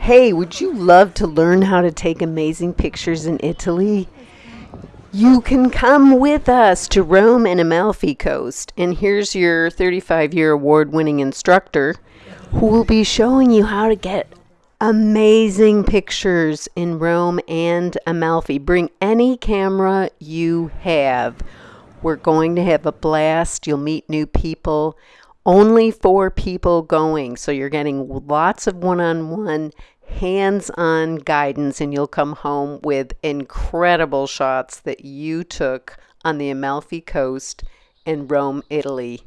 Hey, would you love to learn how to take amazing pictures in Italy? You can come with us to Rome and Amalfi Coast. And here's your 35 year award winning instructor who will be showing you how to get amazing pictures in Rome and Amalfi. Bring any camera you have. We're going to have a blast. You'll meet new people. Only four people going, so you're getting lots of one on one hands on guidance, and you'll come home with incredible shots that you took on the Amalfi Coast in Rome, Italy.